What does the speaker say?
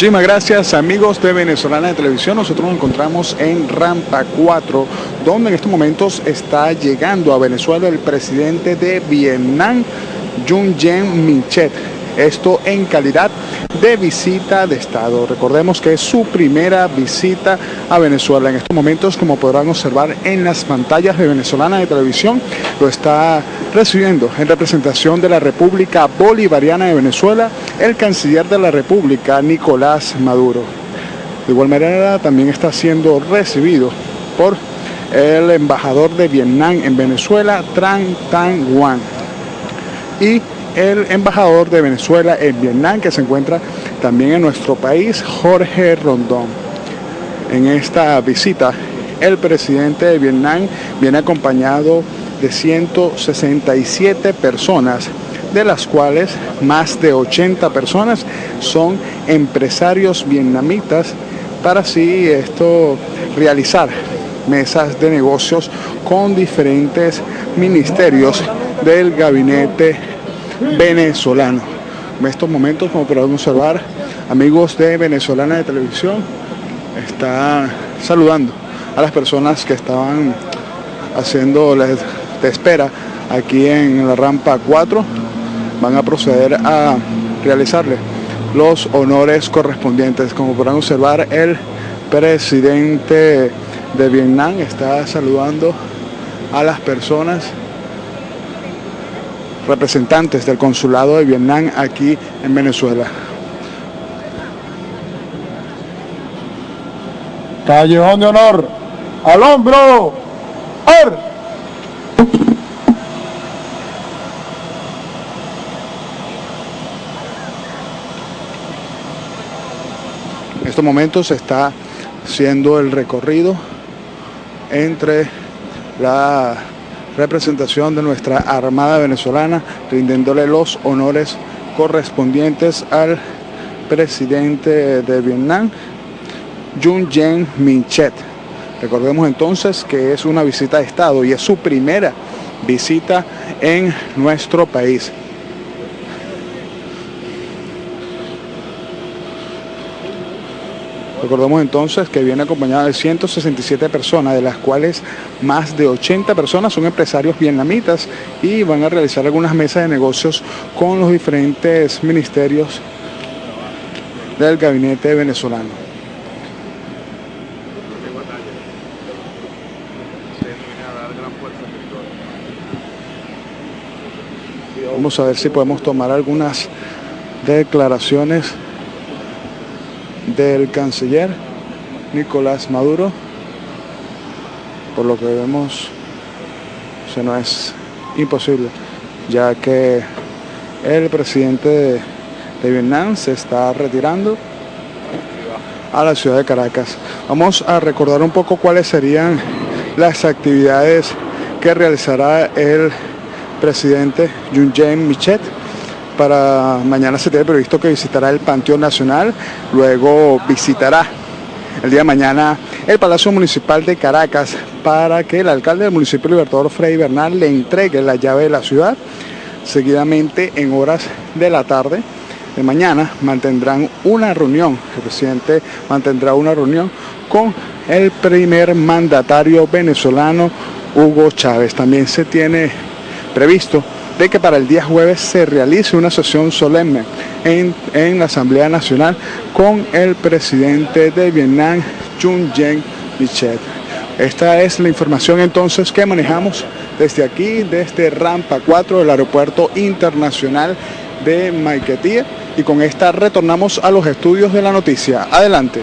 Muchísimas gracias amigos de Venezolana de Televisión. Nosotros nos encontramos en Rampa 4, donde en estos momentos está llegando a Venezuela el presidente de Vietnam, Jun Yen Minchet. Esto en calidad de visita de Estado. Recordemos que es su primera visita a Venezuela. En estos momentos, como podrán observar en las pantallas de Venezolana de Televisión, lo está recibiendo en representación de la República Bolivariana de Venezuela el canciller de la República, Nicolás Maduro. De igual manera, también está siendo recibido por el embajador de Vietnam en Venezuela, Tran Tan Nguyen. Y el embajador de Venezuela en Vietnam, que se encuentra también en nuestro país, Jorge Rondón. En esta visita, el presidente de Vietnam viene acompañado de 167 personas, de las cuales más de 80 personas son empresarios vietnamitas para así esto realizar mesas de negocios con diferentes ministerios del gabinete venezolano. En estos momentos, como podemos observar, amigos de Venezolana de Televisión, está saludando a las personas que estaban haciendo la espera aquí en la rampa 4. Van a proceder a realizarle los honores correspondientes. Como podrán observar, el presidente de Vietnam está saludando a las personas representantes del consulado de Vietnam aquí en Venezuela. Callejón de honor, al hombro, ¡Ar! En estos momentos está siendo el recorrido entre la representación de nuestra Armada Venezolana, rindiéndole los honores correspondientes al presidente de Vietnam, Jun Yen Minchet. Recordemos entonces que es una visita de Estado y es su primera visita en nuestro país. Recordemos entonces que viene acompañada de 167 personas, de las cuales más de 80 personas son empresarios vietnamitas y van a realizar algunas mesas de negocios con los diferentes ministerios del gabinete venezolano. Vamos a ver si podemos tomar algunas declaraciones del canciller Nicolás Maduro. Por lo que vemos, se no es imposible, ya que el presidente de, Vietnam se está retirando a la ciudad de Caracas. Vamos a recordar un poco cuáles serían las actividades que realizará el presidente Jae Michet para mañana se tiene previsto que visitará el Panteón Nacional, luego visitará el día de mañana el Palacio Municipal de Caracas para que el alcalde del municipio Libertador Frei Bernal le entregue la llave de la ciudad. Seguidamente en horas de la tarde de mañana mantendrán una reunión, el presidente mantendrá una reunión con el primer mandatario venezolano Hugo Chávez. También se tiene previsto de que para el día jueves se realice una sesión solemne en, en la Asamblea Nacional con el presidente de Vietnam, Jun Yen Michet. Esta es la información entonces que manejamos desde aquí, desde Rampa 4 del Aeropuerto Internacional de Maiquetía y con esta retornamos a los estudios de la noticia. Adelante.